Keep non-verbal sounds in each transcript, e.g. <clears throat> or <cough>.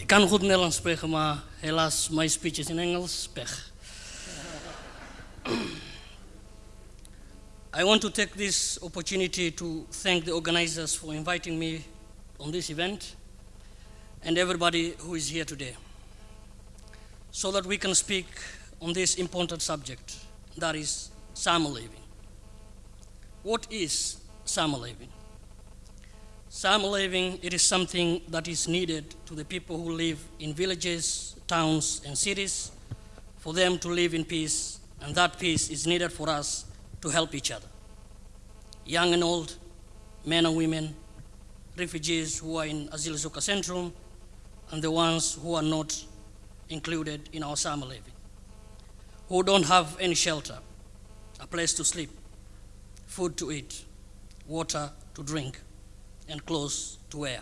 Ik kan goed Nederlands spreken, maar helaas, mijn speech is in Engels. Pech. <clears throat> I want to take this opportunity to thank the organizers for inviting me on this event and everybody who is here today so that we can speak on this important subject, that is summer living. What is summer living? Summer living, it is something that is needed to the people who live in villages, towns, and cities for them to live in peace, and that peace is needed for us to help each other. Young and old, men and women, refugees who are in Asielzoekerscentrum, and the ones who are not included in our summer living, who don't have any shelter, a place to sleep, food to eat, water to drink, and clothes to wear.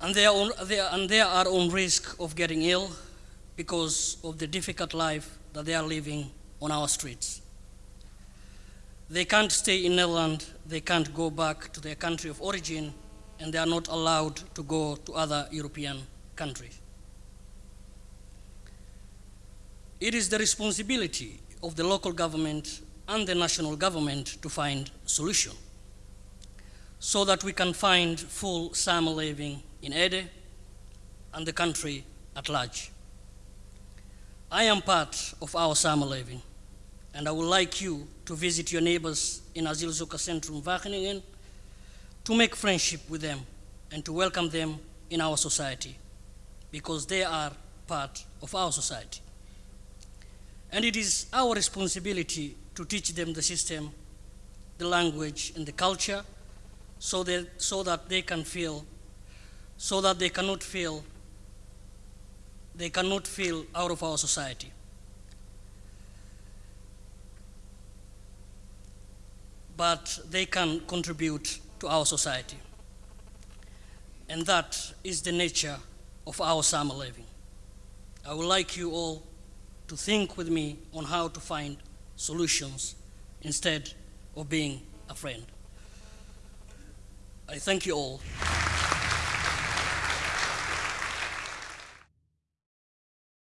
And they, are on, they and they are on risk of getting ill because of the difficult life that they are living on our streets. They can't stay in Netherlands, they can't go back to their country of origin, and they are not allowed to go to other European countries. It is the responsibility of the local government and the national government to find solution so that we can find full summer living in Ede and the country at large. I am part of our summer living, and I would like you to visit your neighbors in Asielzoekerscentrum Wageningen to make friendship with them and to welcome them in our society because they are part of our society. And it is our responsibility to teach them the system, the language, and the culture so that, so that they can feel, so that they cannot feel, they cannot feel out of our society. But they can contribute to our society. And that is the nature of our summer living. I would like you all to think with me on how to find solutions instead of being a friend. I thank you all.